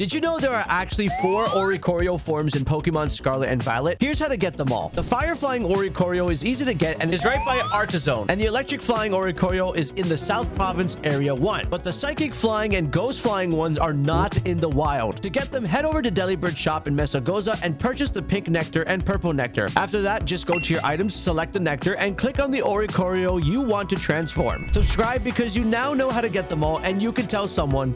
Did you know there are actually four Oricorio forms in Pokemon Scarlet and Violet? Here's how to get them all. The Fire Flying Oricorio is easy to get and is right by Artazon. And the Electric Flying Oricorio is in the South Province Area 1. But the Psychic Flying and Ghost Flying ones are not in the wild. To get them, head over to Delibird shop in Mesagoza and purchase the Pink Nectar and Purple Nectar. After that, just go to your items, select the Nectar, and click on the Oricorio you want to transform. Subscribe because you now know how to get them all and you can tell someone